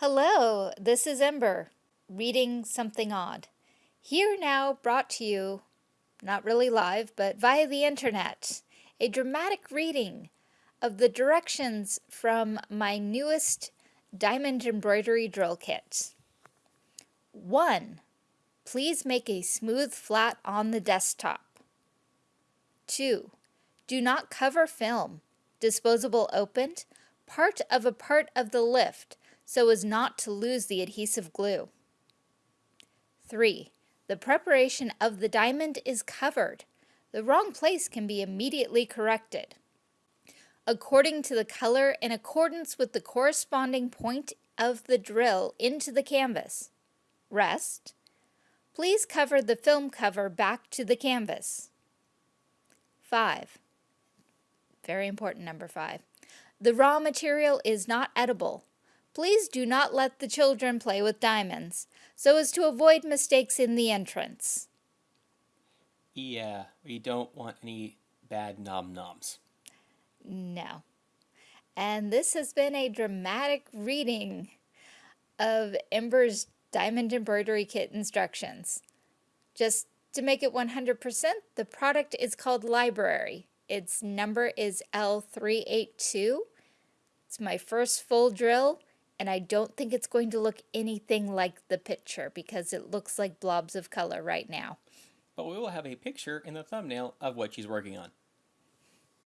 Hello, this is Ember, reading something odd. Here now brought to you, not really live, but via the internet, a dramatic reading of the directions from my newest diamond embroidery drill kit. 1. Please make a smooth flat on the desktop. 2. Do not cover film, disposable opened, part of a part of the lift so as not to lose the adhesive glue. 3. The preparation of the diamond is covered. The wrong place can be immediately corrected. According to the color in accordance with the corresponding point of the drill into the canvas. Rest. Please cover the film cover back to the canvas. 5. Very important number 5. The raw material is not edible. Please do not let the children play with diamonds, so as to avoid mistakes in the entrance. Yeah, we don't want any bad nom-noms. No. And this has been a dramatic reading of Ember's Diamond Embroidery Kit instructions. Just to make it 100%, the product is called Library. Its number is L382. It's my first full drill and I don't think it's going to look anything like the picture because it looks like blobs of color right now. But we will have a picture in the thumbnail of what she's working on.